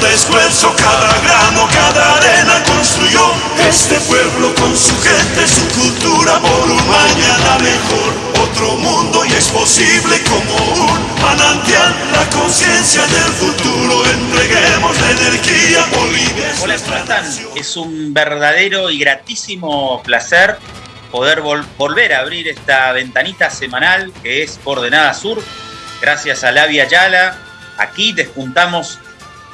cada esfuerzo, cada grano, cada arena construyó este pueblo con su gente, su cultura por un mañana mejor. Otro mundo y es posible como un manantial, la conciencia del futuro. Entreguemos la energía, Bolivia. Hola, ¿cómo están? Es un verdadero y gratísimo placer poder volver a abrir esta ventanita semanal que es Coordenada Sur. Gracias a Lavia Yala, aquí despuntamos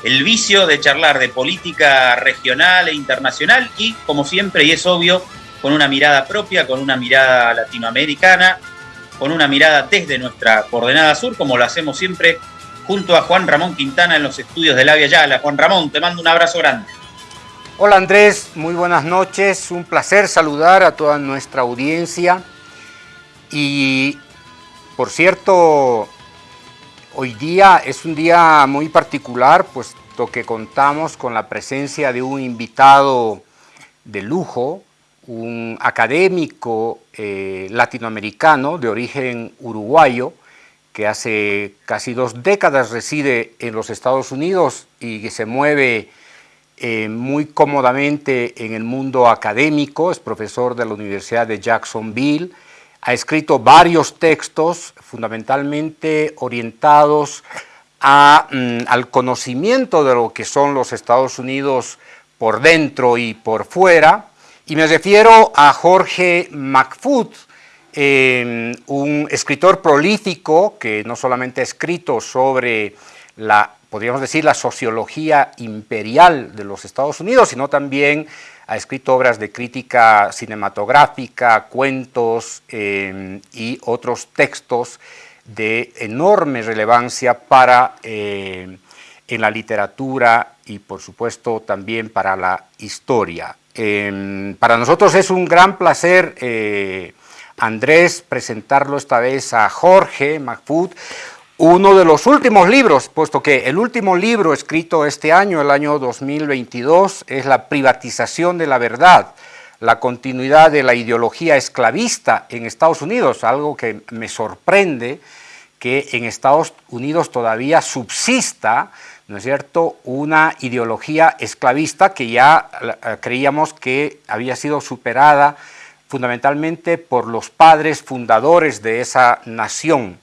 el vicio de charlar de política regional e internacional y, como siempre, y es obvio, con una mirada propia, con una mirada latinoamericana, con una mirada desde nuestra coordenada sur, como lo hacemos siempre junto a Juan Ramón Quintana en los estudios de La Via Yala. Juan Ramón, te mando un abrazo grande. Hola Andrés, muy buenas noches, un placer saludar a toda nuestra audiencia y por cierto, Hoy día es un día muy particular, puesto que contamos con la presencia de un invitado de lujo, un académico eh, latinoamericano de origen uruguayo, que hace casi dos décadas reside en los Estados Unidos y que se mueve eh, muy cómodamente en el mundo académico, es profesor de la Universidad de Jacksonville, ha escrito varios textos fundamentalmente orientados mm, al conocimiento de lo que son los Estados Unidos por dentro y por fuera, y me refiero a Jorge McFoot, em, un escritor prolífico que no solamente ha escrito sobre la, podríamos decir, la sociología imperial de los Estados Unidos, sino también ha escrito obras de crítica cinematográfica, cuentos eh, y otros textos de enorme relevancia para eh, en la literatura y por supuesto también para la historia. Em, para nosotros es un gran placer, eh, Andrés, presentarlo esta vez a Jorge Macfood, uno de los últimos libros, puesto que el último libro escrito este año, el año 2022, es La privatización de la verdad, la continuidad de la ideología esclavista en Estados Unidos, algo que me sorprende que en Estados Unidos todavía subsista, ¿no es cierto?, una ideología esclavista que ya eh, creíamos que había sido superada fundamentalmente por los padres fundadores de esa nación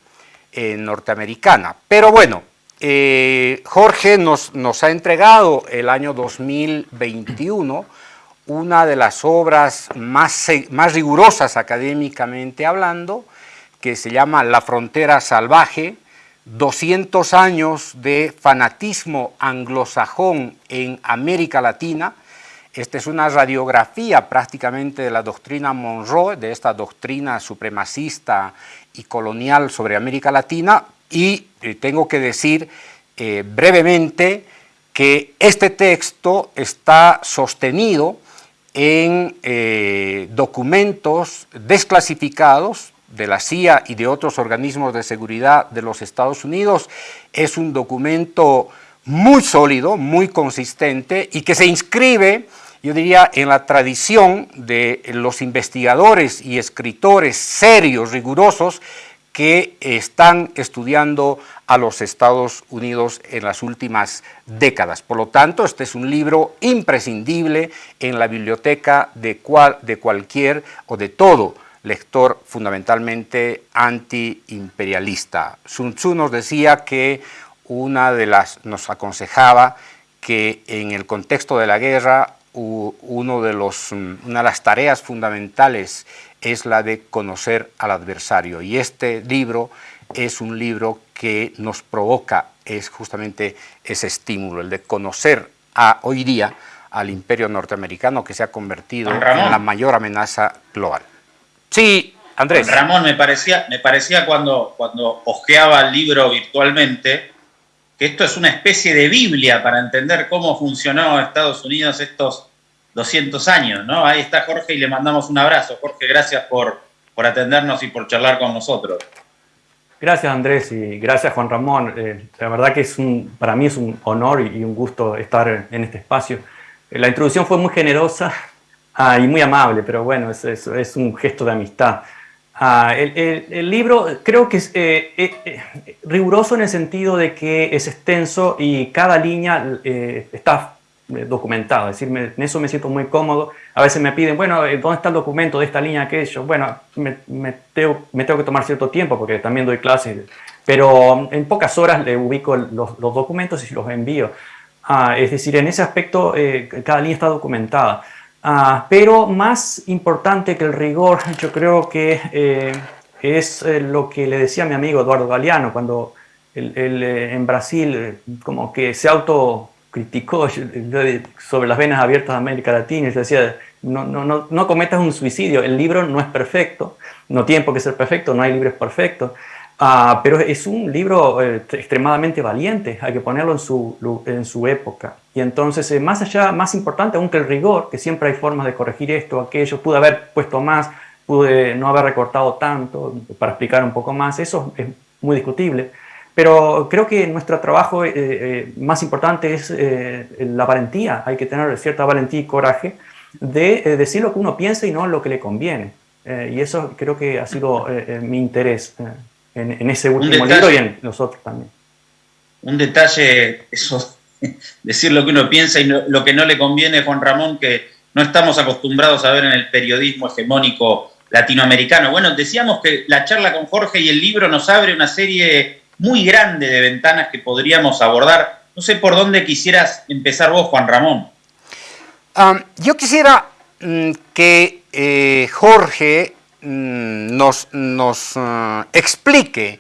eh, norteamericana. Pero bueno, eh, Jorge nos, nos, ha entregado el año 2021 una de las obras más, más rigurosas académicamente hablando, que se llama La frontera salvaje, 200 años de fanatismo anglosajón en América Latina. Esta es una radiografía prácticamente de la doctrina Monroe, de esta doctrina supremacista y colonial sobre América Latina y eh, tengo que decir eh, brevemente que este texto está sostenido en eh, documentos desclasificados de la CIA y de otros organismos de seguridad de los Estados Unidos. Es un documento muy sólido, muy consistente y que se inscribe yo diría, en la tradición de los investigadores y escritores serios, rigurosos, que están estudiando a los Estados Unidos en las últimas décadas. Por lo tanto, este es un libro imprescindible en la biblioteca de, cual, de cualquier o de todo lector fundamentalmente antiimperialista. Sun Tzu nos decía que una de las, nos aconsejaba que en el contexto de la guerra uno de los, mm, una de las tareas fundamentales es la de conocer al adversario. Y este libro es un libro que nos provoca es justamente ese estímulo, el de conocer a, hoy día al imperio norteamericano que se ha convertido en la mayor amenaza global. Sí, Andrés. Ramón, me parecía, me parecía cuando, cuando ojeaba el libro virtualmente, que esto es una especie de Biblia para entender cómo funcionó Estados Unidos estos 200 años, ¿no? Ahí está Jorge y le mandamos un abrazo. Jorge, gracias por, por atendernos y por charlar con nosotros. Gracias Andrés y gracias Juan Ramón. Eh, la verdad que es un, para mí es un honor y un gusto estar en este espacio. La introducción fue muy generosa ah, y muy amable, pero bueno, es, es, es un gesto de amistad. Ah, el, libro creo que es eh, eh, riguroso en el sentido de que es extenso y cada línea está documentada, es decir, en eso me siento muy cómodo. A veces me piden, bueno, ¿dónde está el documento de esta línea aquello? Bueno, me, me, tengo, me que tomar cierto tiempo porque también doy clases, pero en pocas horas le ubico los, los documentos y los envío. Ah, es decir, en ese aspecto cada línea está documentada. Ah, pero más importante que el rigor, yo creo que eh, es eh, lo que le decía mi amigo Eduardo Galeano cuando él, eh, en Brasil como que se autocriticó sobre las venas abiertas de América Latina y decía, no, no, no, no cometas un suicidio, el libro no es perfecto, no tiene por qué ser perfecto, no hay libros perfectos, Ah, pero es un libro eh, extremadamente valiente, hay que ponerlo en su, en su época. Y entonces, eh, más allá, más importante aún que el rigor, que siempre hay formas de corregir esto, aquello, pude haber puesto más, pude no haber recortado tanto para explicar un poco más, eso es muy discutible. Pero creo que nuestro trabajo eh, más importante es la valentía, hay que tener cierta valentía y coraje de decir lo que uno piensa y no lo que le conviene. y eso creo que ha sido mi interés en, ese último libro y en los otros también. Un detalle, eso, decir lo que uno piensa y lo que no le conviene, Juan Ramón, que no estamos acostumbrados a ver en el periodismo hegemónico latinoamericano. Bueno, decíamos que la charla con Jorge y el libro nos abre una serie muy grande de ventanas que podríamos abordar. No sé por dónde quisieras empezar vos, Juan Ramón. yo quisiera mm, que eh, Jorge Mm, nos, nos uh, explique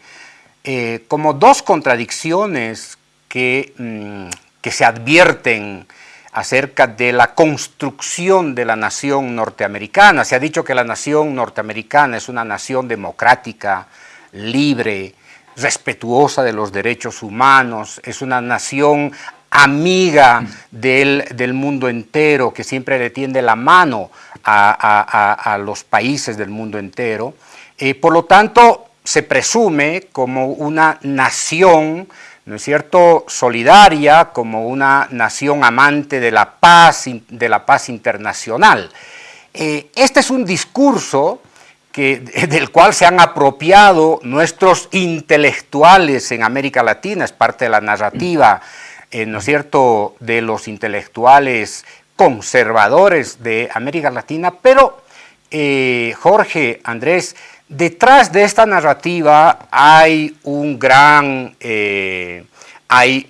eh, como dos contradicciones que, mm, que se advierten acerca de la construcción de la nación norteamericana. Se ha dicho que la nación norteamericana es una nación democrática, libre, respetuosa de los derechos humanos, es una nación amiga del, del, mundo entero, que siempre le tiende la mano a, los países del mundo entero. Eh, por lo tanto, se presume como una nación, ¿no es cierto?, solidaria, como una nación amante de la paz, de la paz internacional. Eh, este es un discurso del cual se han apropiado nuestros intelectuales en América Latina, es parte de la narrativa, eh, ¿no es cierto?, de los intelectuales conservadores de América Latina, pero eh, Jorge, Andrés, detrás de esta narrativa hay un gran, eh, hay,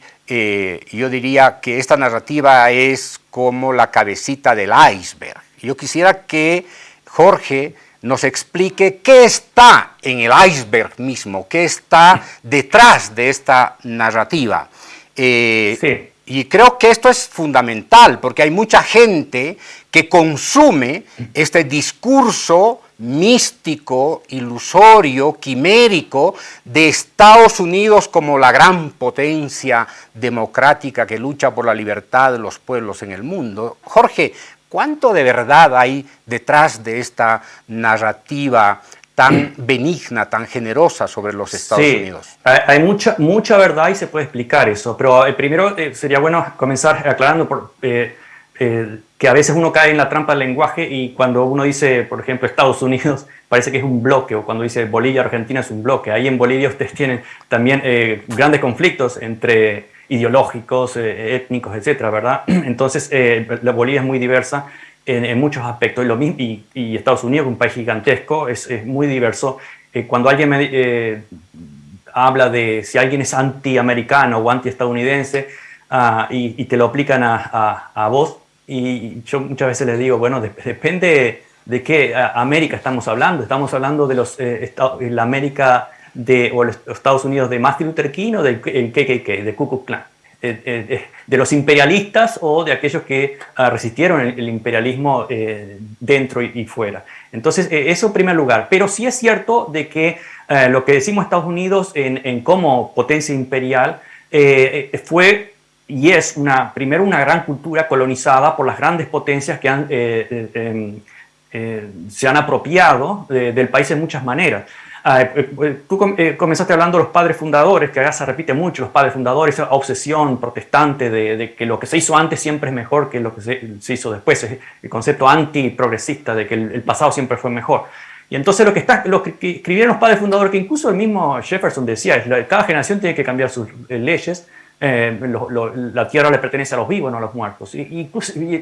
yo diría que esta narrativa es como la cabecita del iceberg. Yo quisiera que Jorge nos explique qué está en el iceberg mismo, qué está detrás de esta narrativa. sí. Y creo que esto es fundamental porque hay mucha gente que consume este discurso místico, ilusorio, quimérico de Estados Unidos como la gran potencia democrática que lucha por la libertad de los pueblos en el mundo. Jorge, ¿cuánto de verdad hay detrás de esta narrativa tan benigna, tan generosa sobre los Estados Unidos. Hay mucha, mucha verdad y se puede explicar eso, pero eh, primero eh, sería bueno comenzar aclarando por, eh, que a veces uno cae en la trampa del lenguaje y cuando uno dice, por ejemplo, Estados Unidos, parece que es un bloque, o cuando dice Bolivia, Argentina es un bloque. Ahí en Bolivia ustedes tienen también grandes conflictos entre ideológicos, étnicos, etcétera, ¿verdad? Entonces, la Bolivia es muy diversa en, muchos aspectos. Y, lo mismo, y, Estados Unidos, un país gigantesco, es, muy diverso. Eh, cuando alguien eh, habla de si alguien es antiamericano o antiestadounidense uh, y, te lo aplican a, a, vos, y yo muchas veces les digo, bueno, depende de qué América estamos hablando. Estamos hablando de los, eh, la América de, los Estados Unidos de Martin Luther King o del KKK, de Ku Klux Klan. Eh, eh, de los imperialistas o de aquellos que ah, resistieron el, imperialismo eh, dentro y, fuera. Entonces, eso en primer lugar. Pero sí es cierto de que lo que decimos Estados Unidos en, como potencia imperial fue y es una, primero una gran cultura colonizada por las grandes potencias que em, se han apropiado del país en muchas maneras. Ah, eh, eh, tú eh, comenzaste hablando de los padres fundadores, que acá se repite mucho, los padres fundadores, esa obsesión protestante de, que lo que se hizo antes siempre es mejor que lo que se, hizo después, el concepto antiprogresista de que el, pasado siempre fue mejor. Y entonces lo que, está, lo que escribieron los padres fundadores, que incluso el mismo Jefferson decía, cada generación tiene que cambiar sus leyes, eh, la tierra le pertenece a los vivos, no a los muertos. Y,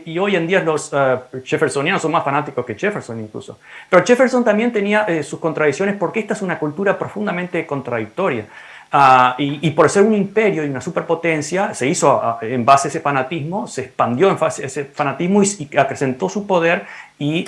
y, hoy en día los uh, jeffersonianos son más fanáticos que Jefferson incluso. Pero Jefferson también tenía eh, sus contradicciones porque esta es una cultura profundamente contradictoria. Uh, y, por ser un imperio y una superpotencia, se hizo uh, en base a ese fanatismo, se expandió en base a ese fanatismo y, acrecentó su poder y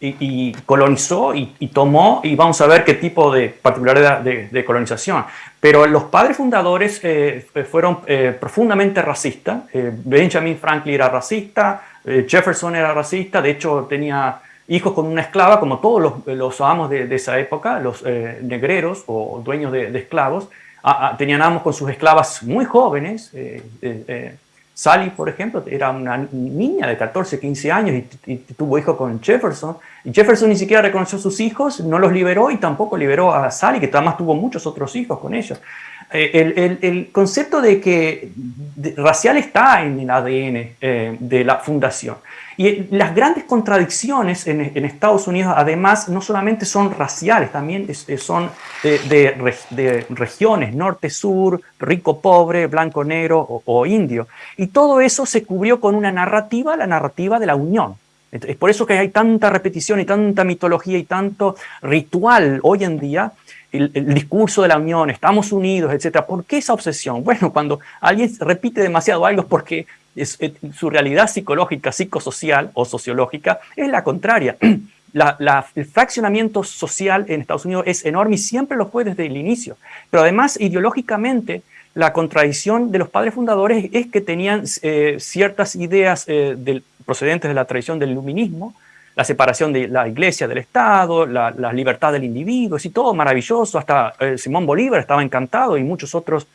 y, colonizó y, tomó, y vamos a ver qué tipo de particularidad de, colonización. Pero los padres fundadores eh, fueron eh, profundamente racistas. Eh, Benjamin Franklin era racista, Jefferson era racista, de hecho tenía hijos con una esclava, como todos los, los amos de, esa época, los negreros o dueños de, esclavos, tenían amos con sus esclavas muy jóvenes, Sally, por ejemplo, era una niña de 14, 15 años y, tuvo hijo con Jefferson. Y Jefferson ni siquiera reconoció sus hijos, no los liberó y tampoco liberó a Sally, que además tuvo muchos otros hijos con ellos. Eh, el, concepto de que racial está en el ADN eh, de la fundación. Y las grandes contradicciones en, Estados Unidos, además, no solamente son raciales, también son de, regiones, norte-sur, rico-pobre, blanco-negro o, indio. Y todo eso se cubrió con una narrativa, la narrativa de la unión. Es por eso que hay tanta repetición y tanta mitología y tanto ritual hoy en día el, discurso de la unión, estamos unidos, etc. ¿Por qué esa obsesión? Bueno, cuando alguien repite demasiado algo porque es, su realidad psicológica, psicosocial o sociológica es la contraria. El fraccionamiento social en Estados Unidos es enorme y siempre lo fue desde el inicio. Pero además, ideológicamente, la contradicción de los padres fundadores es que tenían eh, ciertas ideas eh, procedentes de la tradición del iluminismo, la separación de la iglesia del Estado, la, libertad del individuo, y todo maravilloso, hasta eh, Simón Bolívar estaba encantado y muchos otros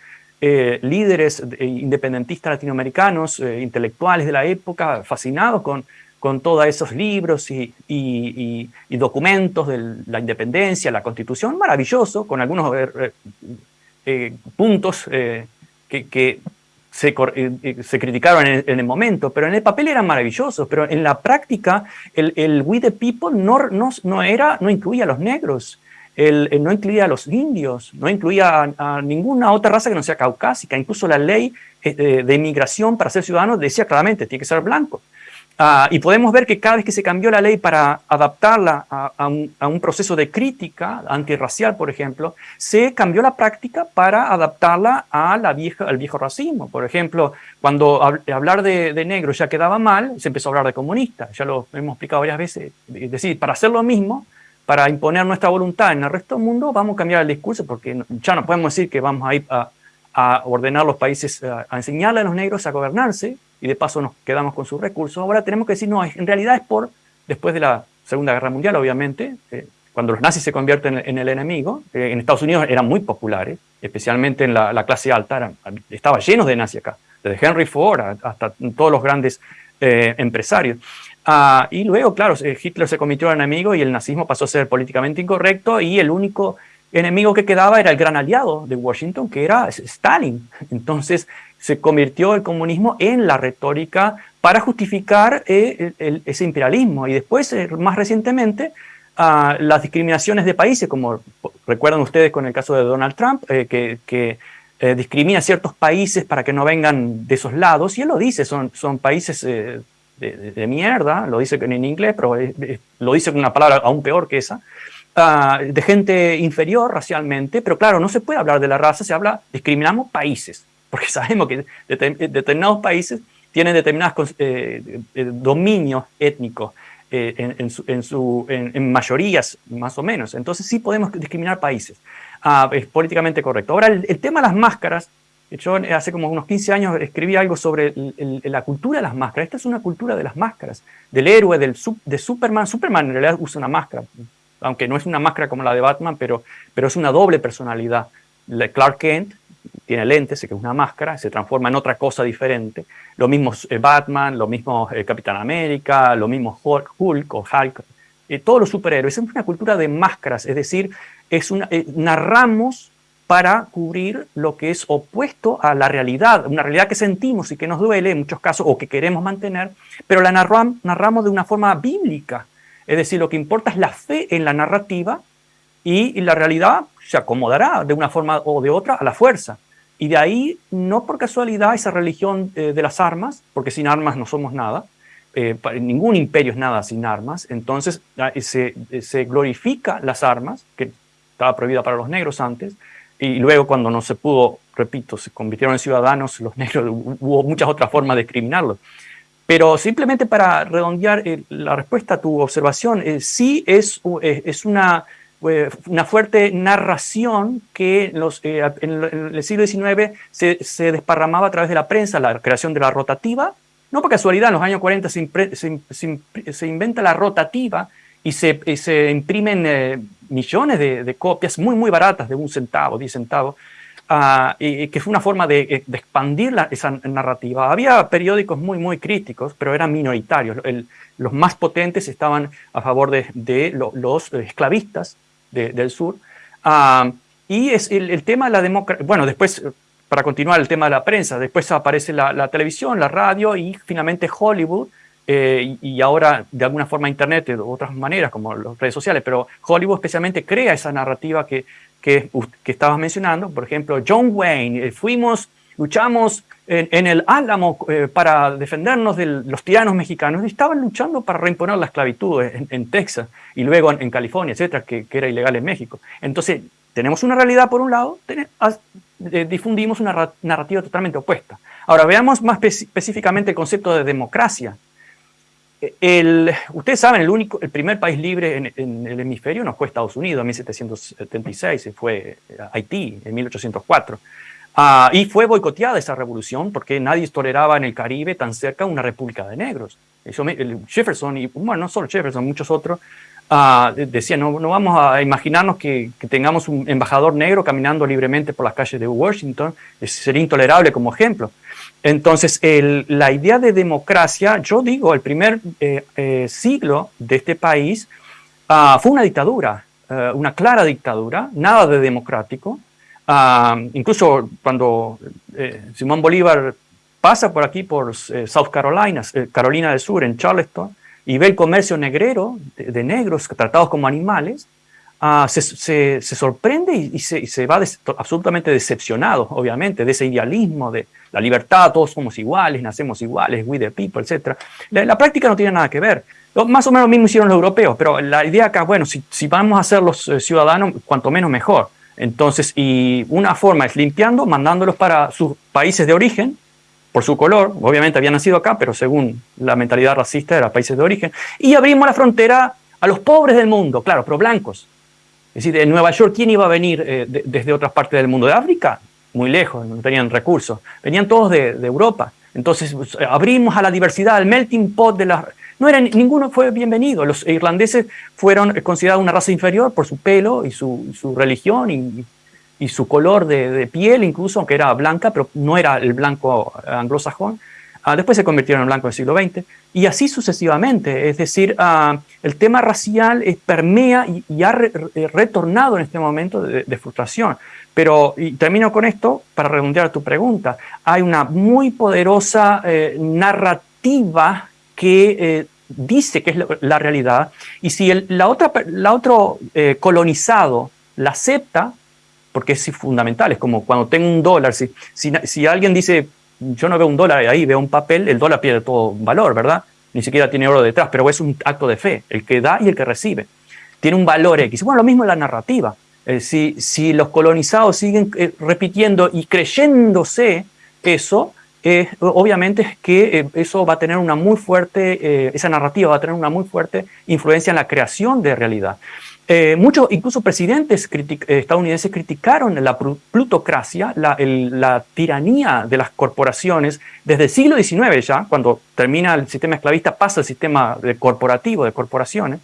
eh, líderes independentistas latinoamericanos, eh, intelectuales de la época, fascinados con, con todos esos libros y, documentos de la independencia, la constitución, maravilloso, con algunos puntos que se, eh, eh, se criticaron en el, momento, pero en el papel eran maravillosos, pero en la práctica el, We the People no, no, era, no incluía a los negros, el, no incluía a los indios, no incluía a, ninguna otra raza que no sea caucásica, incluso la ley eh, de inmigración para ser ciudadano decía claramente, tiene que ser blanco. Ah, y podemos ver que cada vez que se cambió la ley para adaptarla a, un, proceso de crítica antirracial, por ejemplo, se cambió la práctica para adaptarla a la vieja, al viejo racismo. Por ejemplo, cuando hablar de, de negro ya quedaba mal, se empezó a hablar de comunista. Ya lo hemos explicado varias veces. Es decir, para hacer lo mismo, para imponer nuestra voluntad en el resto del mundo, vamos a cambiar el discurso porque ya no podemos decir que vamos a ir a, ordenar los países, a, a enseñarle a los negros a gobernarse, y de paso nos quedamos con sus recursos. Ahora tenemos que decir, no, en realidad es por, después de la Segunda Guerra Mundial, obviamente, eh, cuando los nazis se convierten en el enemigo, eh, en Estados Unidos eran muy populares, especialmente en la, clase alta, estaba lleno de nazis acá, desde Henry Ford hasta todos los grandes eh, empresarios. Ah, y luego, claro, Hitler se convirtió en enemigo y el nazismo pasó a ser políticamente incorrecto y el único enemigo que quedaba era el gran aliado de Washington, que era Stalin. Entonces se convirtió el comunismo en la retórica para justificar eh, ese imperialismo. Y después, eh, más recientemente, ah, las discriminaciones de países, como recuerdan ustedes con el caso de Donald Trump, eh, que, discrimina ciertos países para que no vengan de esos lados, y él lo dice, son, son países de, mierda, lo dice en inglés, pero lo dice con una palabra aún peor que esa, Ah, de gente inferior racialmente, pero claro, no se puede hablar de la raza, se habla, discriminamos países, porque sabemos que determinados países tienen determinados eh, eh, dominios étnicos eh, en, su, en, mayorías, más o menos. Entonces sí podemos discriminar países. Ah, es políticamente correcto. Ahora, el, tema de las máscaras, yo hace como unos 15 años escribí algo sobre la cultura de las máscaras. Esta es una cultura de las máscaras, del héroe, del, de Superman. Superman en realidad usa una máscara, aunque no es una máscara como la de Batman, pero, pero es una doble personalidad. Clark Kent tiene lentes, que es una máscara, se transforma en otra cosa diferente. Lo mismo eh, Batman, lo mismo eh, Capitán América, lo mismo Hulk, o Hulk. Eh, todos los superhéroes. Es una cultura de máscaras, es decir, es una, narramos para cubrir lo que es opuesto a la realidad, una realidad que sentimos y que nos duele en muchos casos o que queremos mantener, pero la narramos de una forma bíblica, Es decir, lo que importa es la fe en la narrativa y, la realidad se acomodará de una forma o de otra a la fuerza. Y de ahí, no por casualidad, esa religión eh, de las armas, porque sin armas no somos nada, eh, ningún imperio es nada sin armas, entonces ah, se, se glorifica las armas, que estaba prohibida para los negros antes, y luego cuando no se pudo, repito, se convirtieron en ciudadanos, los negros, hubo muchas otras formas de discriminarlos. Pero simplemente para redondear eh, la respuesta a tu observación, eh, sí es, eh, es una, una fuerte narración que los, en, el siglo XIX se, se, desparramaba a través de la prensa, la creación de la rotativa. No por casualidad, en los años 40 se, se, se inventa la rotativa y se, se imprimen millones de, copias muy, muy baratas, de un centavo, diez centavos, uh, y, que fue una forma de, eh, expandir esa narrativa. Había periódicos muy, muy críticos, pero eran minoritarios. Los más potentes estaban a favor de, los esclavistas del sur. Uh, y es el, tema de la democracia, bueno, después, para continuar el tema de la prensa, después aparece la televisión, la radio y finalmente Hollywood, eh, y ahora de alguna forma Internet de otras maneras como las redes sociales, pero Hollywood especialmente crea esa narrativa que, que, que estabas mencionando. Por ejemplo, John Wayne, eh, fuimos, luchamos en, el Álamo eh, para defendernos de los tiranos mexicanos y estaban luchando para reimponer la esclavitud en, Texas y luego en, California, etcétera, que, que, era ilegal en México. Entonces, tenemos una realidad por un lado, difundimos una narrativa totalmente opuesta. Ahora, veamos más específicamente el concepto de democracia el, ustedes saben, el, único, el primer país libre en, el hemisferio no fue Estados Unidos en 1776, fue Haití en 1804. Ah, y fue boicoteada esa revolución porque nadie toleraba en el Caribe tan cerca una república de negros. Jefferson, y bueno, no solo Jefferson, muchos otros, uh, decían, no, no, vamos a imaginarnos que, tengamos un embajador negro caminando libremente por las calles de Washington, sería intolerable como ejemplo. Entonces, la idea de democracia, yo digo, el primer eh, eh, siglo de este país ah, fue una dictadura, eh, una clara dictadura, nada de democrático. Ah, incluso cuando Simón Bolívar pasa por aquí, por South Carolina, Carolina del Sur, en Charleston, y ve el comercio negrero de, negros tratados como animales, ah, se, sorprende y, se, va absolutamente decepcionado, obviamente, de ese idealismo de, la libertad, todos somos iguales, nacemos iguales, we the people, etc. La, práctica no tiene nada que ver. Más o menos lo mismo hicieron los europeos, pero la idea acá, bueno, si, vamos a ser los eh, ciudadanos, cuanto menos mejor. Entonces, y una forma es limpiando, mandándolos para sus países de origen, por su color, obviamente habían nacido acá, pero según la mentalidad racista era países de origen, y abrimos la frontera a los pobres del mundo, claro, pero blancos. Es decir, en Nueva York, ¿quién iba a venir eh, desde otras partes del mundo? ¿De África? muy lejos, no tenían recursos, venían todos de, Europa. Entonces pues, abrimos a la diversidad, al melting pot de las... No era, ninguno fue bienvenido. Los irlandeses fueron considerados una raza inferior por su pelo y su, religión y, y, su color de, de, piel, incluso, aunque era blanca, pero no era el blanco anglosajón. Ah, después se convirtieron en blanco en el siglo XX, y así sucesivamente. Es decir, ah, el tema racial permea y, ha retornado en este momento de, frustración. Pero, y termino con esto para redondear tu pregunta, hay una muy poderosa eh, narrativa que eh, dice que es la, realidad, y si el, la, otra, la otro eh, colonizado la acepta, porque es fundamental, es como cuando tengo un dólar, si, si, si alguien dice yo no veo un dólar ahí, veo un papel, el dólar pierde todo valor, ¿verdad? Ni siquiera tiene oro detrás, pero es un acto de fe, el que da y el que recibe. Tiene un valor X. Bueno, lo mismo en la narrativa. Eh, si, si, los colonizados siguen eh, repitiendo y creyéndose eso, eh, obviamente es que eso va a tener una muy fuerte, esa narrativa va a tener una muy fuerte influencia en la creación de realidad. Eh, muchos, incluso presidentes eh, estadounidenses criticaron la plutocracia, la, tiranía de las corporaciones desde el siglo XIX ya, cuando termina el sistema esclavista, pasa el sistema de corporativo de corporaciones,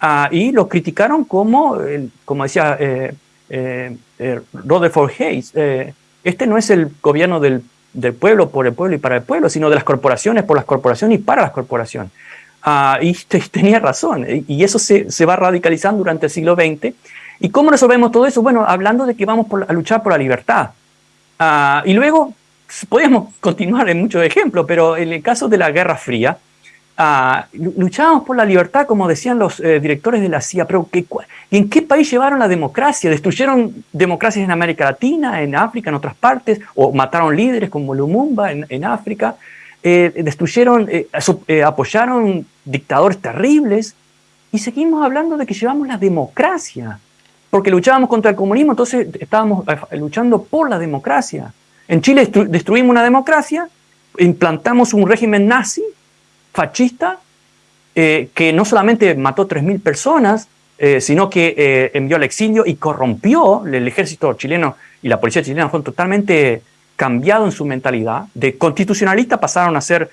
ah, y lo criticaron como, como decía eh, Rutherford Hayes, este no es el gobierno del, del pueblo por el pueblo y para el pueblo, sino de las corporaciones por las corporaciones y para las corporaciones. Ah, y tenía razón, y eso se, se, va radicalizando durante el siglo XX. ¿Y cómo resolvemos todo eso? Bueno, hablando de que vamos a luchar por la libertad. Uh, y luego, podríamos continuar en muchos ejemplos, pero en el caso de la Guerra Fría, ah, luchábamos por la libertad, como decían los eh, directores de la CIA, pero ¿y en qué país llevaron la democracia? ¿Destruyeron democracias en América Latina, en África, en otras partes? ¿O mataron líderes como Lumumba en, África? Eh, ¿Destruyeron, eh, apoyaron dictadores terribles? Y seguimos hablando de que llevamos la democracia, porque luchábamos contra el comunismo, entonces estábamos luchando por la democracia. En Chile destruimos una democracia, implantamos un régimen nazi, fascista, eh, que no solamente mató 3.000 personas, eh, sino que eh, envió al exilio y corrompió el ejército chileno y la policía chilena fueron totalmente cambiados en su mentalidad. De constitucionalistas pasaron a ser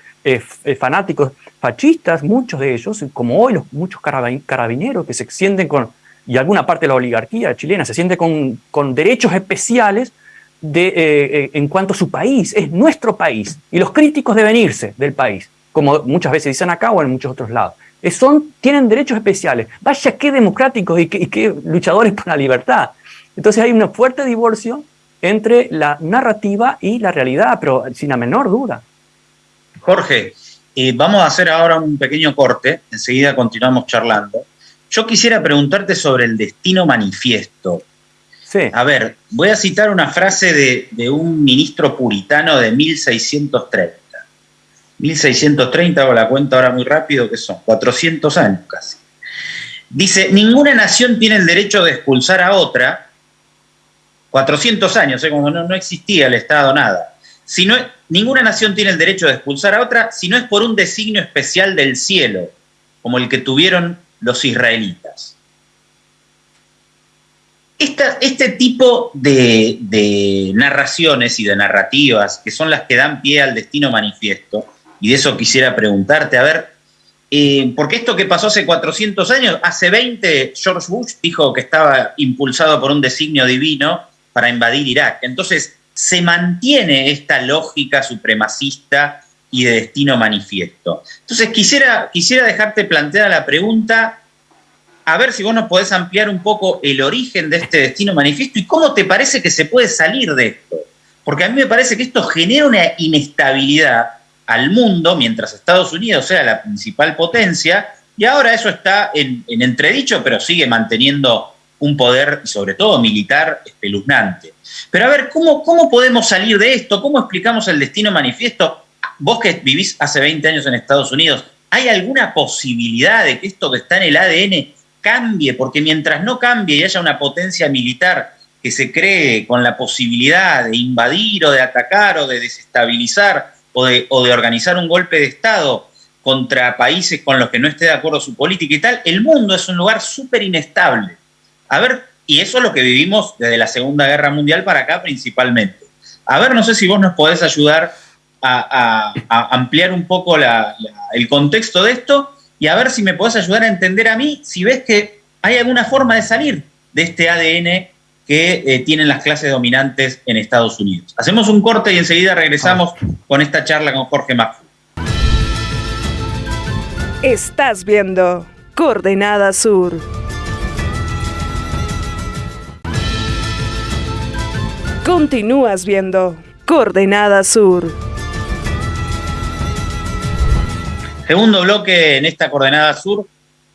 fanáticos fascistas, muchos de ellos, como hoy los muchos carabineros que se sienten con, y alguna parte de la oligarquía chilena se siente con, con derechos especiales de, eh, eh, en cuanto a su país, es nuestro país, y los críticos deben irse del país, como muchas veces dicen acá o en muchos otros lados. Son, tienen derechos especiales. Vaya qué democráticos y qué, luchadores por la libertad. Entonces hay un fuerte divorcio entre la narrativa y la realidad, pero sin la menor duda. Jorge, eh, vamos a hacer ahora un pequeño corte, enseguida continuamos charlando. Yo quisiera preguntarte sobre el destino manifiesto. A ver, voy a citar una frase de, un ministro puritano de 1630. 1630, hago la cuenta ahora muy rápido, que son 400 años casi. Dice, ninguna nación tiene el derecho de expulsar a otra, 400 años, ¿eh? cuando no, existía el Estado, nada. Si ninguna nación tiene el derecho de expulsar a otra si no es por un designio especial del cielo, como el que tuvieron los israelitas este tipo de, narraciones y de narrativas, que son las que dan pie al destino manifiesto, y de eso quisiera preguntarte, a ver, eh, porque esto que pasó hace 400 años, hace 20 George Bush dijo que estaba impulsado por un designio divino para invadir Irak. Entonces, se mantiene esta lógica supremacista y de destino manifiesto. Entonces, quisiera, quisiera dejarte planteada la pregunta a ver si vos nos podés ampliar un poco el origen de este destino manifiesto y cómo te parece que se puede salir de esto. Porque a mí me parece que esto genera una inestabilidad al mundo mientras Estados Unidos sea la principal potencia y ahora eso está en, entredicho, pero sigue manteniendo un poder, sobre todo militar, espeluznante. Pero a ver, ¿cómo, ¿cómo podemos salir de esto? ¿Cómo explicamos el destino manifiesto? Vos que vivís hace 20 años en Estados Unidos, ¿hay alguna posibilidad de que esto que está en el ADN cambie, porque mientras no cambie y haya una potencia militar que se cree con la posibilidad de invadir o de atacar o de desestabilizar o de, o de organizar un golpe de Estado contra países con los que no esté de acuerdo su política y tal, el mundo es un lugar súper inestable. A ver, y eso es lo que vivimos desde la Segunda Guerra Mundial para acá principalmente. A ver, no sé si vos nos podés ayudar a, ampliar un poco el contexto de esto y a ver si me podés ayudar a entender a mí si ves que hay alguna forma de salir de este ADN que eh, tienen las clases dominantes en Estados Unidos. Hacemos un corte y enseguida regresamos con esta charla con Jorge Macfu. Estás viendo Coordenada Sur. Continúas viendo Coordenada Sur. Segundo bloque en esta coordenada sur,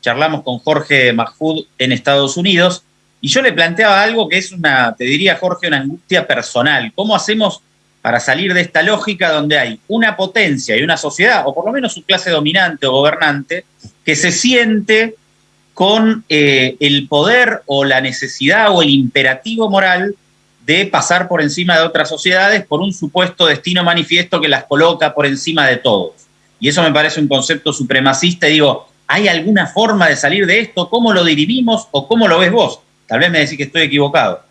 charlamos con Jorge Mahfoud en Estados Unidos y yo le planteaba algo que es una, te diría Jorge, una angustia personal. ¿Cómo hacemos para salir de esta lógica donde hay una potencia y una sociedad, o por lo menos su clase dominante o gobernante, que se siente con eh, el poder o la necesidad o el imperativo moral de pasar por encima de otras sociedades por un supuesto destino manifiesto que las coloca por encima de todos? y eso me parece un concepto supremacista, y digo, ¿hay alguna forma de salir de esto? ¿Cómo lo dirimimos o cómo lo ves vos? Tal vez me decís que estoy equivocado.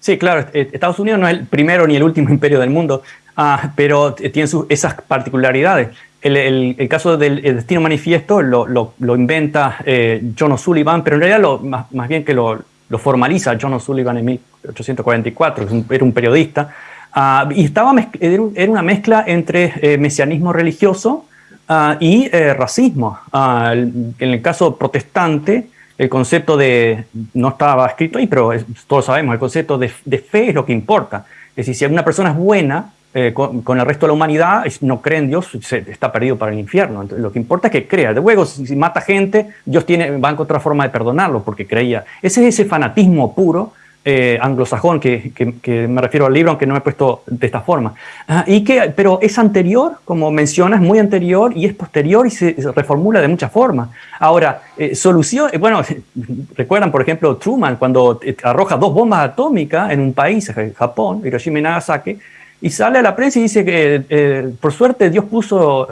Sí, claro, eh, Estados Unidos no es el primero ni el último imperio del mundo, ah, pero tiene esas particularidades. El, caso del Destino Manifiesto lo, lo, inventa eh, John O'Sullivan, pero en realidad lo, más, bien que lo, formaliza John O'Sullivan en 1844, que era un periodista, ah, y estaba era una mezcla entre eh, mesianismo religioso Ah, y eh, racismo. Ah, en el caso protestante, el concepto de, no estaba escrito ahí, pero todos sabemos, el concepto de, fe es lo que importa. Es decir, si una persona es buena, eh, con, el resto de la humanidad, no cree en Dios, está perdido para el infierno. lo que importa es que crea. Luego, si, si, mata gente, Dios tiene, va a encontrar forma de perdonarlo porque creía. Ese es ese fanatismo puro eh, anglosajón que, que, me refiero al libro, aunque no me he puesto de esta forma. Ah, y que, pero es anterior, como mencionas, muy anterior y es posterior y se, reformula de muchas formas. Ahora, eh, solución, eh, bueno, recuerdan, por ejemplo, Truman cuando arroja dos bombas atómicas en un país, Japón, Hiroshima y Nagasaki, y sale a la prensa y dice que por suerte Dios puso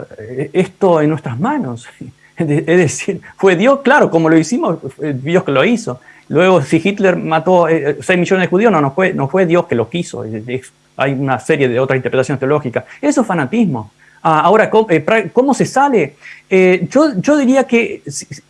esto en nuestras manos. Es decir, fue Dios, claro, como lo hicimos, Dios que lo hizo. Luego, si Hitler mató 6 eh, millones de judíos, no, no, fue, Dios que lo quiso. hay una serie de otras interpretaciones teológicas. Eso es fanatismo. Ah, ahora, eh, ¿cómo, se sale? Eh, yo, diría que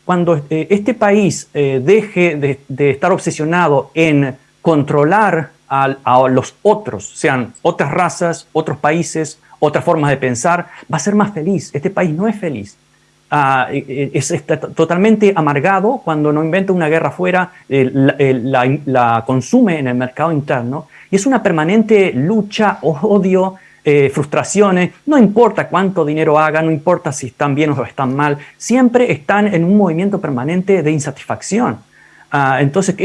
cuando este país deje de, estar obsesionado en controlar a, los otros, sean otras razas, otros países, otras formas de pensar, va a ser más feliz. Este país no es feliz. Ah, es, totalmente amargado cuando no inventa una guerra fuera, la, consume en el mercado interno y es una permanente lucha, odio, eh, frustraciones, no importa cuánto dinero hagan, no importa si están bien o están mal, siempre están en un movimiento permanente de insatisfacción. Ah, entonces,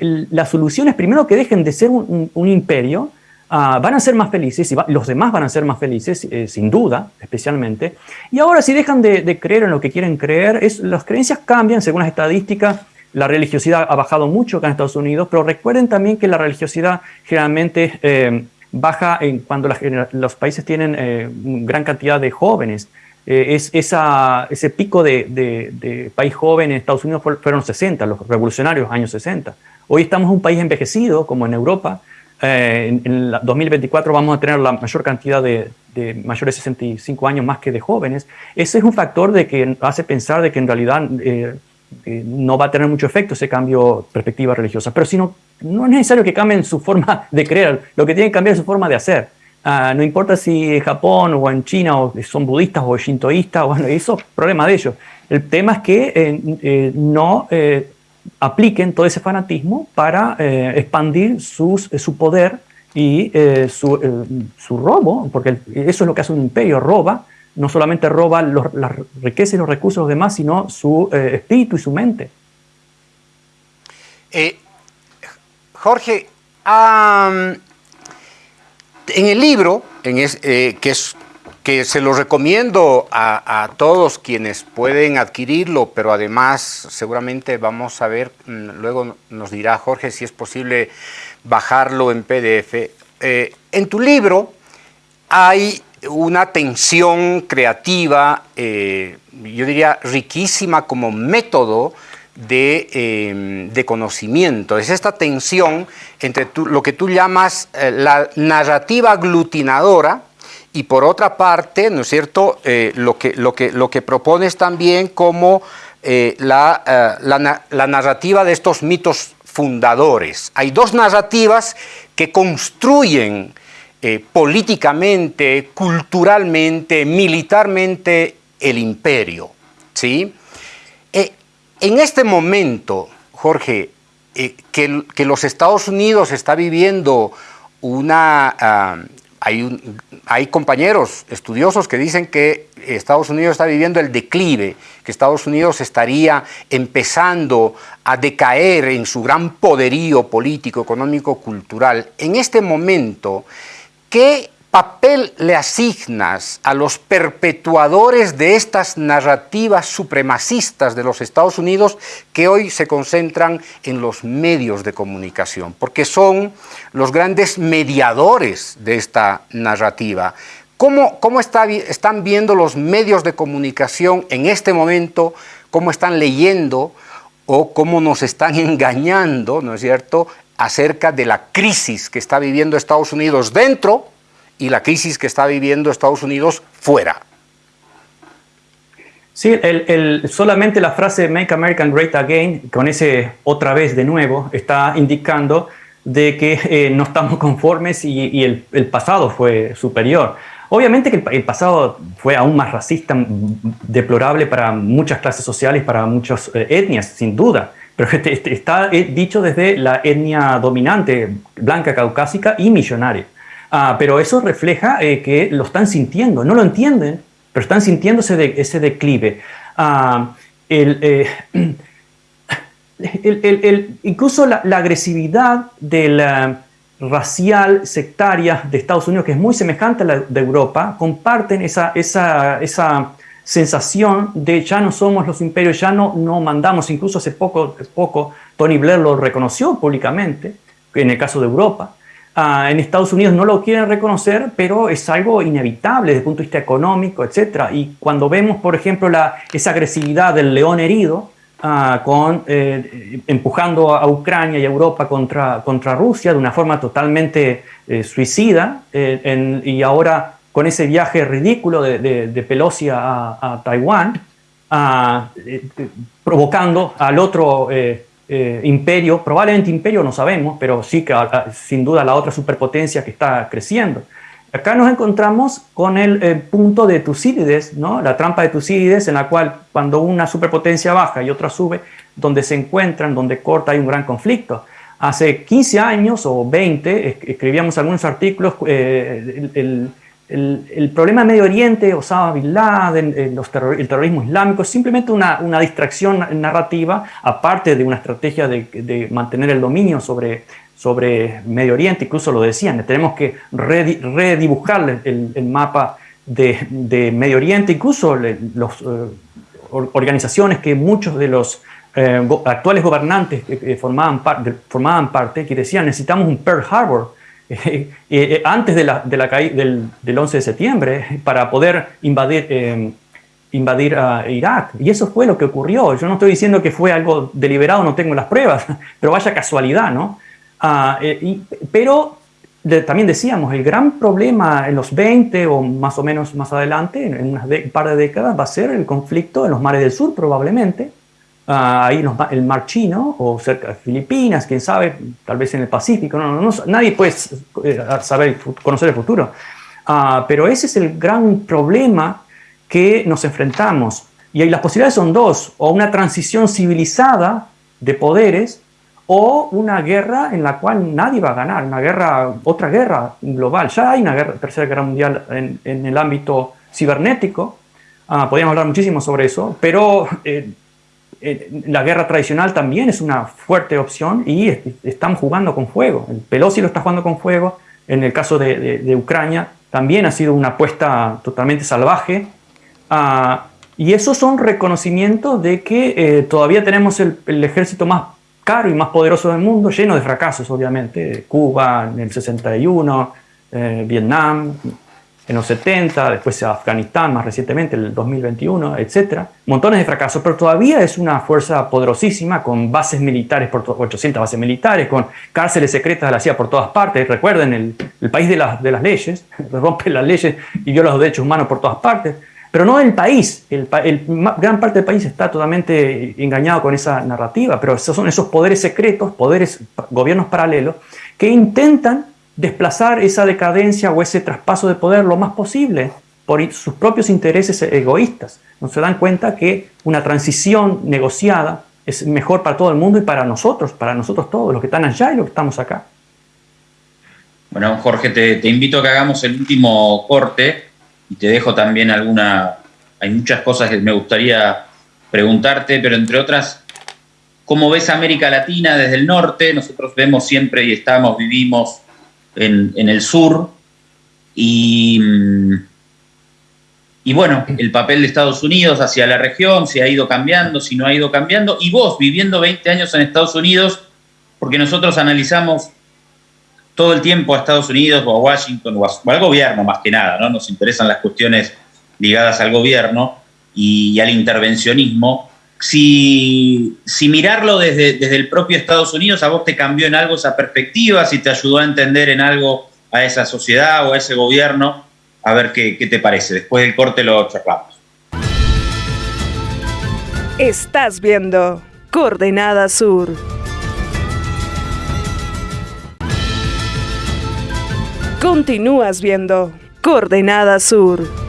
la solución es primero que dejen de ser un imperio, Ah, van a ser más felices y los demás van a ser más felices, eh, sin duda, especialmente. Y ahora si dejan de, creer en lo que quieren creer, es, las creencias cambian según las estadísticas. La religiosidad ha bajado mucho acá en Estados Unidos, pero recuerden también que la religiosidad generalmente eh, baja en cuando los países tienen eh, gran cantidad de jóvenes. ese pico de, de, país joven en Estados Unidos fueron los 60, los revolucionarios años 60. Hoy estamos en un país envejecido, como en Europa, eh, en, 2024 vamos a tener la mayor cantidad de, mayores de 65 años más que de jóvenes. Ese es un factor de que hace pensar de que en realidad eh, eh, no va a tener mucho efecto ese cambio de perspectiva religiosa. Pero si no, no es necesario que cambien su forma de creer, lo que tienen que cambiar es su forma de hacer. Ah, no importa si en Japón o en China o son budistas o shintoístas, bueno, eso es problema de ellos. El tema es que no apliquen todo ese fanatismo para eh, expandir eh, su poder y eh, su, su, robo, porque eso es lo que hace un imperio, roba, no solamente roba los, las riquezas y los recursos de los demás, sino su espíritu y su mente. Jorge, en el libro, en que es que se lo recomiendo a, todos quienes pueden adquirirlo, pero además seguramente vamos a ver, mm, luego nos dirá Jorge si es posible bajarlo en PDF. Eh, en tu libro hay una tensión creativa, eh, yo diría riquísima como método de, em, conocimiento. Es esta tensión entre lo que tú llamas eh, la narrativa aglutinadora, y por otra parte, ¿no es cierto?, eh, lo, que, lo, que, lo que propones también como eh, la, eh, la, la, narrativa de estos mitos fundadores. Hay dos narrativas que construyen políticamente, culturalmente, militarmente el imperio. ¿sí? en este momento, Jorge, que, que, los Estados Unidos está viviendo una, ah, hay, compañeros estudiosos que dicen que Estados Unidos está viviendo el declive, que Estados Unidos estaría empezando a decaer en su gran poderío político, económico, cultural. En este momento, ¿qué papel le asignas a los perpetuadores de estas narrativas supremacistas de los Estados Unidos que hoy se concentran en los medios de comunicación? Porque son los grandes mediadores de esta narrativa. ¿Cómo, cómo están viendo los medios de comunicación en este momento? ¿Cómo están leyendo o cómo nos están engañando, ¿no es cierto?, acerca de la crisis que está viviendo Estados Unidos dentro y la crisis que está viviendo Estados Unidos fuera. Sí, el, solamente la frase Make America Great Again, con ese otra vez de nuevo, está indicando de que eh, no estamos conformes y, el, pasado fue superior. Obviamente que el, pasado fue aún más racista, deplorable para muchas clases sociales, para muchas eh, etnias, sin duda, pero este, este, está eh, dicho desde la etnia dominante, blanca, caucásica y millonaria. Ah, pero eso refleja eh, que lo están sintiendo, no lo entienden, pero están sintiendo ese, declive. Ah, eh, incluso la, agresividad la racial sectaria de Estados Unidos, que es muy semejante a la de Europa, comparten esa, esa, esa sensación de ya no somos los imperios, ya no, no mandamos, incluso hace poco, poco Tony Blair lo reconoció públicamente, en el caso de Europa. Ah, en Estados Unidos no lo quieren reconocer, pero es algo inevitable desde el punto de vista económico, etc. Y cuando vemos, por ejemplo, la, esa agresividad del león herido, ah, con, eh, empujando a Ucrania y a Europa contra, contra Rusia de una forma totalmente eh, suicida, eh, y ahora con ese viaje ridículo de, Pelosi a, Taiwán, provocando al otro eh, imperio, probablemente imperio no sabemos, pero sí que ah, ah, sin duda la otra superpotencia que está creciendo. Acá nos encontramos con el eh, punto de Tucídides, ¿no? la trampa de Tucídides, en la cual cuando una superpotencia baja y otra sube, donde se encuentran, donde corta, hay un gran conflicto. Hace 15 años o 20 escribíamos algunos artículos, eh, el, problema de Medio Oriente, Osama Bin Laden, eh, el terrorismo islámico, es simplemente una, distracción narrativa, aparte de una estrategia de, mantener el dominio sobre, sobre, Medio Oriente, incluso lo decían, tenemos que redibujar el, mapa de, Medio Oriente, incluso las eh, organizaciones que muchos de los eh, actuales gobernantes formaban, formaban parte, que decían necesitamos un Pearl Harbor, eh, eh, antes de la, de la del, del, 11 de septiembre para poder invadir, eh, invadir a Irak. Y eso fue lo que ocurrió. Yo no estoy diciendo que fue algo deliberado, no tengo las pruebas, pero vaya casualidad, ¿no? Ah, pero también decíamos, el gran problema en los 20 o más o menos más adelante, en un par de décadas, va a ser el conflicto en los mares del sur probablemente, Ah, ahí nos el mar chino o cerca de Filipinas, quién sabe, tal vez en el Pacífico, no, no, nadie puede eh, saber, conocer el futuro. Ah, pero ese es el gran problema que nos enfrentamos. Y las posibilidades son dos, o una transición civilizada de poderes, o una guerra en la cual nadie va a ganar, una guerra, otra guerra global. Ya hay una guerra, tercera guerra mundial en, en el ámbito cibernético, ah, podríamos hablar muchísimo sobre eso, pero eh, eh, la guerra tradicional también es una fuerte opción y estamos jugando con fuego. El Pelosi lo está jugando con fuego. En el caso de, Ucrania también ha sido una apuesta totalmente salvaje. Ah, y esos son reconocimientos de que eh, todavía tenemos el, ejército más caro y más poderoso del mundo, lleno de fracasos, obviamente. Cuba en el 61, eh, Vietnam, en los 70, después Afganistán más recientemente, el 2021, etc. Montones de fracasos, pero todavía es una fuerza poderosísima con bases militares, por 800 bases militares, con cárceles secretas de la CIA por todas partes. Recuerden, el, país de, de, las leyes, rompe las leyes y viola los derechos humanos por todas partes. Pero no el país, el, gran parte del país está totalmente engañado con esa narrativa, pero esos son esos poderes secretos, poderes, gobiernos paralelos, que intentan desplazar esa decadencia o ese traspaso de poder lo más posible por sus propios intereses egoístas. No se dan cuenta que una transición negociada es mejor para todo el mundo y para nosotros, para nosotros todos, los que están allá y los que estamos acá. Bueno, Jorge, te, invito a que hagamos el último corte y te dejo también alguna... Hay muchas cosas que me gustaría preguntarte, pero entre otras, ¿cómo ves América Latina desde el norte? Nosotros vemos siempre y estamos, vivimos en, el sur. Y, y bueno, el papel de Estados Unidos hacia la región, si ha ido cambiando, si no ha ido cambiando. Y vos, viviendo 20 años en Estados Unidos, porque nosotros analizamos todo el tiempo a Estados Unidos o a Washington o, al gobierno más que nada, ¿no? Nos interesan las cuestiones ligadas al gobierno y al intervencionismo si, mirarlo desde, desde, el propio Estados Unidos a vos te cambió en algo esa perspectiva, si te ayudó a entender en algo a esa sociedad o a ese gobierno, a ver qué, qué te parece. Después del corte lo charlamos. Estás viendo Coordenada Sur. Continúas viendo Coordenada Sur.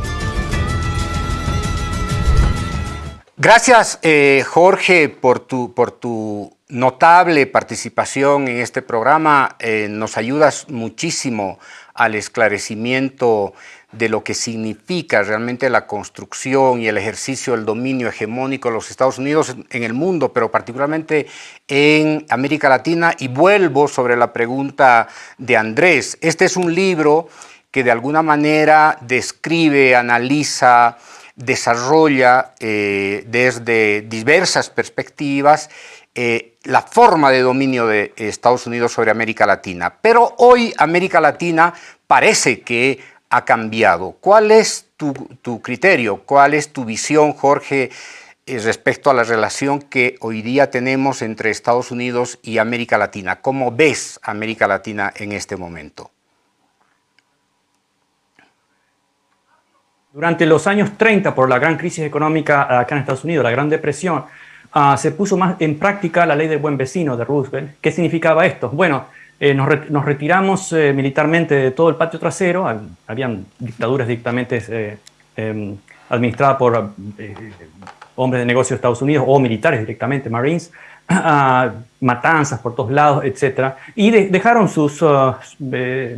Gracias, eh, Jorge, por tu, por tu notable participación en este programa. Eh, nos ayudas muchísimo al esclarecimiento de lo que significa realmente la construcción y el ejercicio del dominio hegemónico de los Estados Unidos en el mundo, pero particularmente en América Latina. Y vuelvo sobre la pregunta de Andrés. Este es un libro que de alguna manera describe, analiza, desarrolla eh, desde diversas perspectivas eh, la forma de dominio de Estados Unidos sobre América Latina. Pero hoy América Latina parece que ha cambiado. ¿Cuál es tu, criterio? ¿Cuál es tu visión, Jorge, eh, respecto a la relación que hoy día tenemos entre Estados Unidos y América Latina? ¿Cómo ves América Latina en este momento? Durante los años 30, por la gran crisis económica acá en Estados Unidos, la Gran Depresión, ah, se puso más en práctica la ley del buen vecino de Roosevelt. ¿Qué significaba esto? Bueno, eh, nos, retiramos eh, militarmente de todo el patio trasero, habían dictaduras directamente eh, em, administradas por hombres de negocios de Estados Unidos o militares directamente, Marines, matanzas por todos lados, etc. Y dejaron sus uh,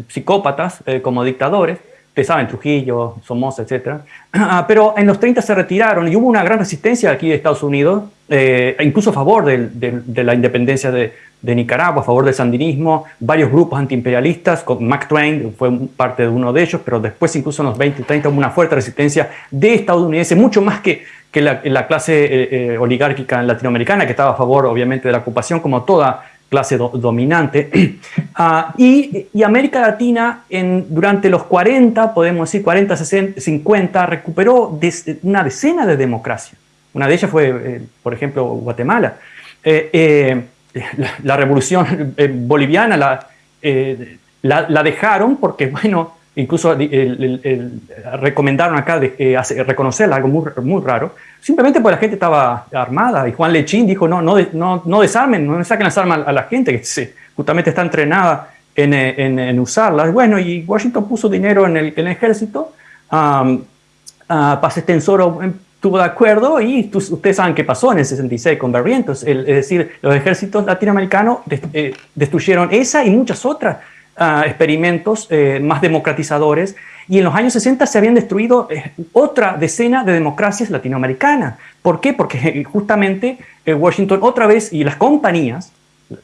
psicópatas como dictadores Ustedes en Trujillo, Somoza, etc. Ah, pero en los 30 se retiraron y hubo una gran resistencia aquí de Estados Unidos, eh, incluso a favor de, la independencia de, Nicaragua, a favor del sandinismo, varios grupos antiimperialistas, Mac Twain fue parte de uno de ellos, pero después incluso en los 20 y 30 hubo una fuerte resistencia de estadounidenses, mucho más que, que la, clase eh, eh, oligárquica latinoamericana, que estaba a favor obviamente de la ocupación, como toda clase dominante. Ah, y, América Latina en, durante los 40, podemos decir 40, 60, 50, recuperó una decena de democracia. Una de ellas fue, eh, por ejemplo, Guatemala. Eh, eh, la, revolución boliviana la, la, dejaron porque, bueno, incluso recomendaron acá de, reconocerla, algo muy, muy raro, simplemente porque la gente estaba armada y Juan Lechín dijo, no, no, no, no desarmen, no saquen las armas a la gente que justamente está entrenada en, en, en, usarlas. Bueno, y Washington puso dinero en el, en el ejército, um, uh, Paz Extensoro estuvo de acuerdo y ustedes saben qué pasó en el 66 con Barrientos, es decir, los ejércitos latinoamericanos eh, destruyeron esa y muchas otras uh, experimentos eh, más democratizadores y en los años 60 se habían destruido eh, otra decena de democracias latinoamericanas. ¿Por qué? Porque eh, justamente Washington otra vez y las compañías,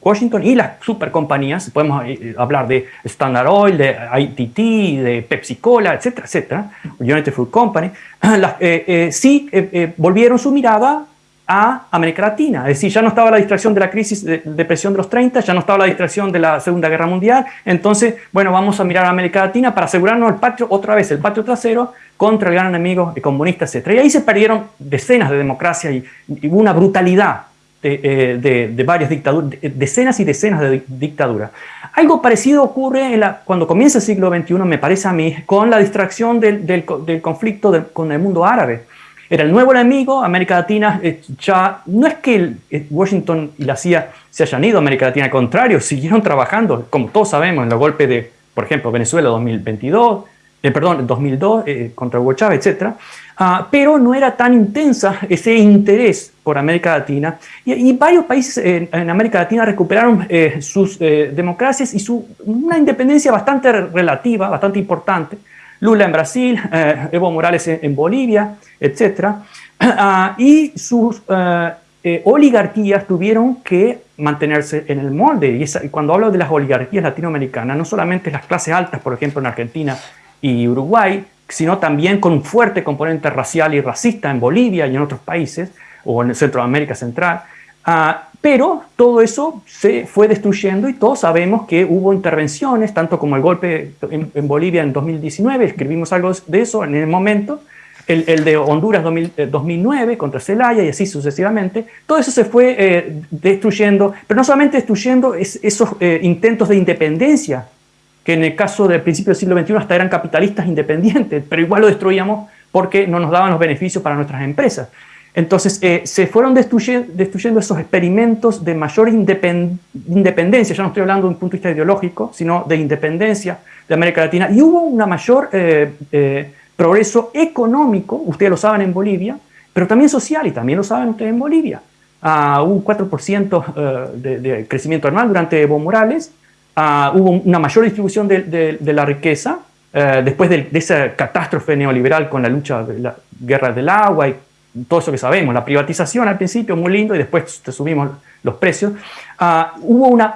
Washington y las supercompañías, podemos hablar de Standard Oil, de ITT, de Pepsi Cola, etcétera, etcétera, United Fruit Company, sí volvieron su mirada a América Latina. Es decir, ya no estaba la distracción de la crisis de depresión de los 30, ya no estaba la distracción de la Segunda Guerra Mundial. Entonces, bueno, vamos a mirar a América Latina para asegurarnos el patio, otra vez el patio trasero contra el gran enemigo comunista, etc. Y ahí se perdieron decenas de democracias y, una brutalidad de, eh, varias dictaduras, decenas y decenas de dictaduras. Algo parecido ocurre cuando comienza el siglo XXI, me parece a mí, con la distracción del, conflicto con el mundo árabe era el nuevo enemigo, América Latina eh, ya, no es que eh, Washington y la CIA se hayan ido América Latina, al contrario, siguieron trabajando, como todos sabemos, en los golpes de, por ejemplo, Venezuela 2022, eh, perdón, 2002 contra Hugo Chávez, etc. Ah, pero no era tan intensa ese interés por América Latina y, varios países en, América Latina recuperaron sus democracias y su, una independencia bastante relativa, bastante importante, Lula en Brasil, eh, Evo Morales en, Bolivia, etc. Ah, y sus eh, eh, oligarquías tuvieron que mantenerse en el molde. Y, cuando hablo de las oligarquías latinoamericanas, no solamente las clases altas, por ejemplo, en Argentina y Uruguay, sino también con un fuerte componente racial y racista en Bolivia y en otros países, o en Centroamérica Central. Ah, pero todo eso se fue destruyendo y todos sabemos que hubo intervenciones, tanto como el golpe en, Bolivia en 2019, escribimos algo de eso en el momento, el, de Honduras 2009 eh, contra Celaya y así sucesivamente. Todo eso se fue eh, destruyendo, pero no solamente destruyendo esos eh, intentos de independencia, que en el caso del principio del siglo XXI hasta eran capitalistas independientes, pero igual lo destruíamos porque no nos daban los beneficios para nuestras empresas. Entonces eh, se fueron destruyendo, esos experimentos de mayor independencia, ya no estoy hablando de un punto de vista ideológico, sino de independencia de América Latina, y hubo un mayor eh, eh, progreso económico, ustedes lo saben en Bolivia, pero también social, y también lo saben ustedes en Bolivia. Uh, un 4% de, crecimiento anual durante Evo Morales, ah, hubo una mayor distribución de, la riqueza después de, esa catástrofe neoliberal con la lucha de la guerra del agua y todo eso que sabemos, la privatización al principio muy lindo y después te subimos los precios, ah, hubo una,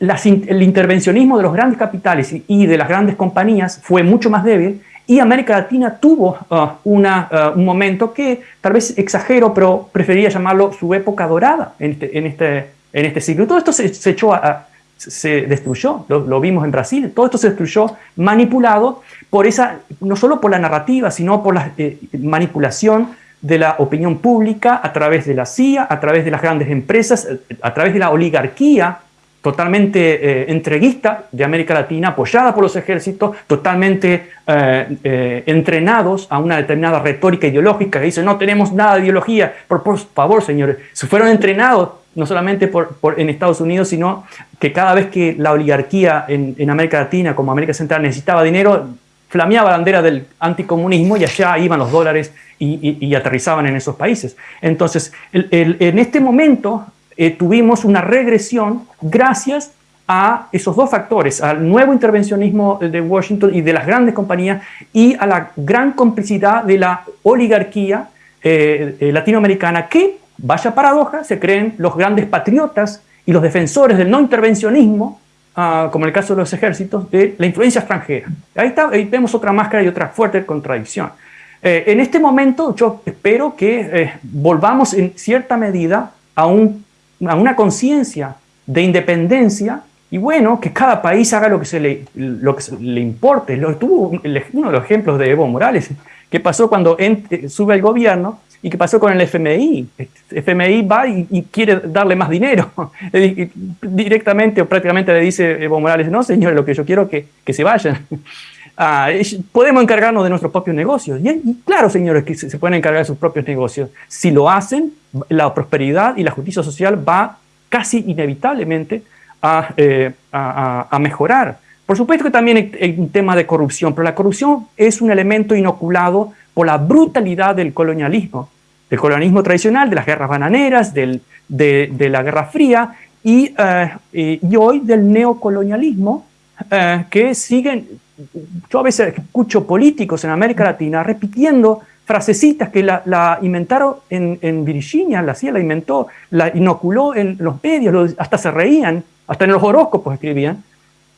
el intervencionismo de los grandes capitales y, de las grandes compañías fue mucho más débil y América Latina tuvo ah, una, ah, un momento que tal vez exagero, pero preferiría llamarlo su época dorada en este, en este, en este siglo. Todo esto se, se echó a, se destruyó, lo, vimos en Brasil, todo esto se destruyó manipulado por esa, no solo por la narrativa, sino por la eh, manipulación de la opinión pública a través de la CIA, a través de las grandes empresas, a través de la oligarquía totalmente eh, entreguista de América Latina, apoyada por los ejércitos, totalmente eh, eh, entrenados a una determinada retórica ideológica que dice no tenemos nada de ideología, por, favor señores, se fueron entrenados no solamente por, en Estados Unidos, sino que cada vez que la oligarquía en, en América Latina, como América Central, necesitaba dinero, flameaba la bandera del anticomunismo y allá iban los dólares y, aterrizaban en esos países. Entonces, en este momento eh, tuvimos una regresión gracias a esos dos factores, al nuevo intervencionismo de Washington y de las grandes compañías y a la gran complicidad de la oligarquía eh, eh, latinoamericana que, vaya paradoja, se creen los grandes patriotas y los defensores del no intervencionismo, ah, como en el caso de los ejércitos, de la influencia extranjera. Ahí, está, ahí vemos otra máscara y otra fuerte contradicción. Eh, en este momento yo espero que eh, volvamos en cierta medida a, un, a una conciencia de independencia y bueno, que cada país haga lo que se le, lo que le importe. Lo, tuvo uno de los ejemplos de Evo Morales, que pasó cuando sube al gobierno y qué pasó con el FMI. El FMI va y, quiere darle más dinero. Directamente o prácticamente le dice Evo Morales, no señores, lo que yo quiero es que, que se vayan. Ah, podemos encargarnos de nuestros propios negocios. Y, claro, señores, que se, pueden encargar de sus propios negocios. Si lo hacen, la prosperidad y la justicia social va casi inevitablemente a, eh, mejorar. Por supuesto que también hay un tema de corrupción, pero la corrupción es un elemento inoculado por la brutalidad del colonialismo, del colonialismo tradicional, de las guerras bananeras, de, la Guerra Fría y, eh, y hoy del neocolonialismo, eh, que siguen yo a veces escucho políticos en América Latina repitiendo frasecitas que la, inventaron en, Virginia, la CIA la inventó, la inoculó en los medios, hasta se reían, hasta en los horóscopos escribían.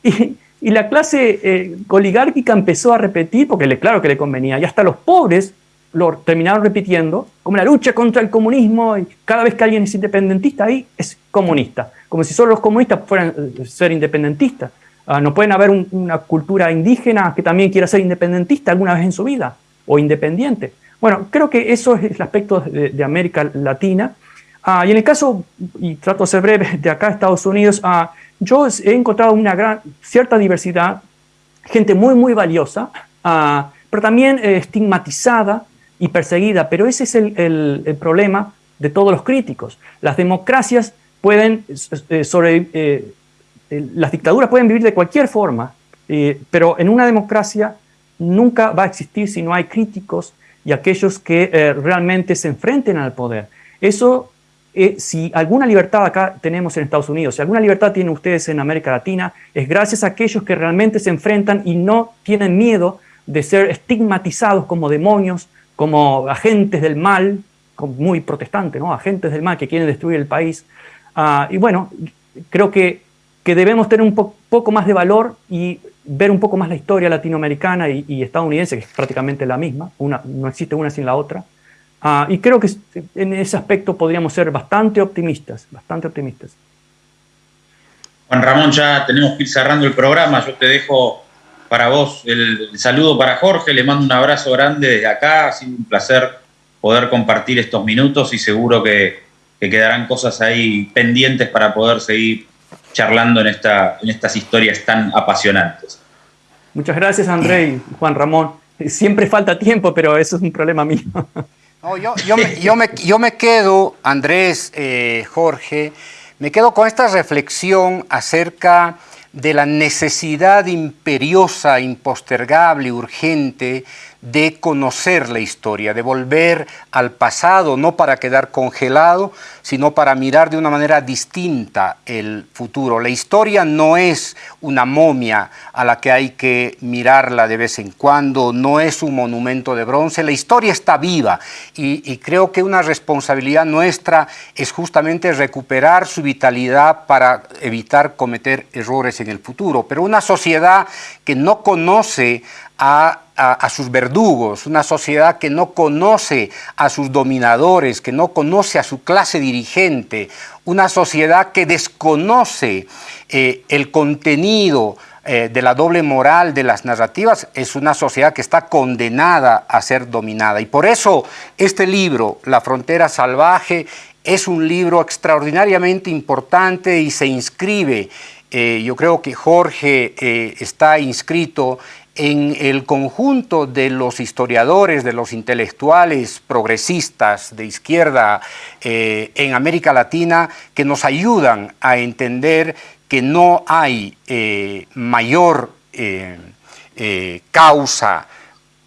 Y, la clase eh, oligárquica empezó a repetir, porque le, claro que le convenía, y hasta los pobres lo terminaron repitiendo, como la lucha contra el comunismo, y cada vez que alguien es independentista ahí es comunista, como si solo los comunistas fueran eh, ser independentistas. Ah, no pueden haber una cultura indígena que también quiera ser independentista alguna vez en su vida o independiente. Bueno, creo que eso es el aspecto de, América Latina. Ah, y en el caso, y trato de ser breve, de acá Estados Unidos, ah, yo he encontrado una gran, cierta diversidad, gente muy, muy valiosa, pero también eh, estigmatizada y perseguida. Pero ese es el, problema de todos los críticos. Las democracias pueden eh, sobre, eh, las dictaduras pueden vivir de cualquier forma, eh, pero en una democracia nunca va a existir si no hay críticos y aquellos que eh, realmente se enfrenten al poder. Eso, eh, si alguna libertad acá tenemos en Estados Unidos, si alguna libertad tienen ustedes en América Latina, es gracias a aquellos que realmente se enfrentan y no tienen miedo de ser estigmatizados como demonios, como agentes del mal, muy protestante, ¿no? agentes del mal que quieren destruir el país. Ah, y bueno, creo que que debemos tener un poco más de valor y ver un poco más la historia latinoamericana y, estadounidense, que es prácticamente la misma, una, no existe una sin la otra. Ah, y creo que en ese aspecto podríamos ser bastante optimistas, bastante optimistas. Juan Ramón, ya tenemos que ir cerrando el programa. Yo te dejo para vos el, saludo para Jorge. Le mando un abrazo grande desde acá. Ha sido un placer poder compartir estos minutos y seguro que, que quedarán cosas ahí pendientes para poder seguir charlando en, esta, en estas historias tan apasionantes. Muchas gracias, André y Juan Ramón. Siempre falta tiempo, pero eso es un problema mío. yo, yo, me, yo, me, yo, me, quedo, Andrés, eh, Jorge, me quedo con esta reflexión acerca de la necesidad imperiosa, impostergable, urgente de conocer la historia, de volver al pasado, no para quedar congelado, sino para mirar de una manera distinta el futuro. La historia no es una momia a la que hay que mirarla de vez en cuando, no es un monumento de bronce, la historia está viva y, creo que una responsabilidad nuestra es justamente recuperar su vitalidad para evitar cometer errores en el futuro. Pero una sociedad que no conoce a a, sus verdugos, una sociedad que no conoce a sus dominadores, que no conoce a su clase dirigente, una sociedad que desconoce eh, el contenido eh, de la doble moral de las narrativas, es una sociedad que está condenada a ser dominada. Y por eso este libro, La frontera salvaje, es un libro extraordinariamente importante y se inscribe eh, yo creo que Jorge está inscrito en el conjunto de los historiadores, de los intelectuales progresistas de izquierda eh, en América Latina que nos ayudan a entender que no hay eh, mayor eh, causa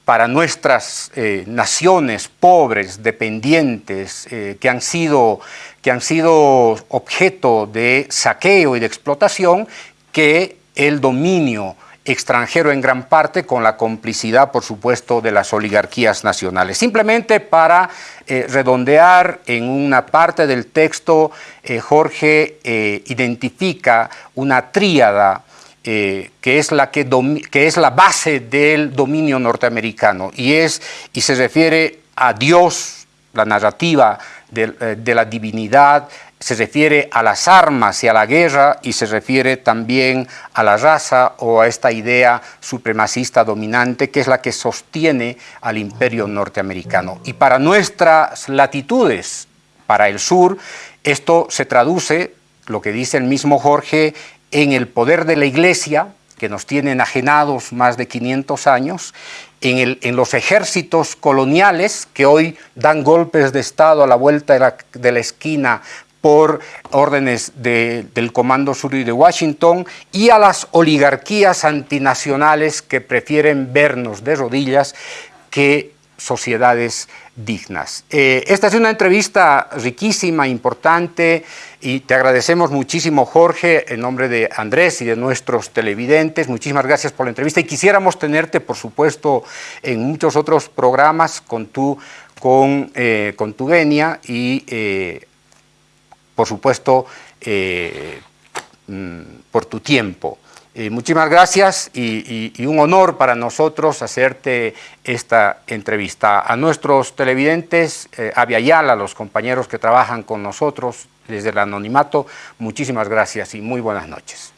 para nuestras naciones pobres, dependientes, que, han sido, que han sido objeto de saqueo y de explotación, que el dominio extranjero en gran parte con la complicidad, por supuesto, de las oligarquías nacionales. Simplemente para eh, redondear en una parte del texto, eh, Jorge eh, identifica una tríada que, es la que, que, es la base del dominio norteamericano y, es, y se refiere a Dios, la narrativa de la divinidad, se refiere a las armas y a la guerra y se refiere también a la raza o a esta idea supremacista dominante que es la que sostiene al imperio norteamericano. Y para nuestras latitudes, para el sur, esto se traduce, lo que dice el mismo Jorge, en el poder de la iglesia, que nos tiene enajenados más de 500 años, en, el, en, los ejércitos coloniales que hoy dan golpes de Estado a la vuelta de la, de la esquina por órdenes del Comando Sur y de Washington y a las oligarquías antinacionales que prefieren vernos de rodillas que sociedades dignas. Eh, esta es una entrevista riquísima, importante y te agradecemos muchísimo Jorge en nombre de Andrés y de nuestros televidentes. Muchísimas gracias por la entrevista y quisiéramos tenerte por supuesto en muchos otros programas con tu, con, eh, con tu venia y eh, por supuesto, eh, mm, por tu tiempo. Eh, muchísimas gracias y, un honor para nosotros hacerte esta entrevista. A nuestros televidentes, eh, a Viayala, a los compañeros que trabajan con nosotros desde el anonimato, muchísimas gracias y muy buenas noches.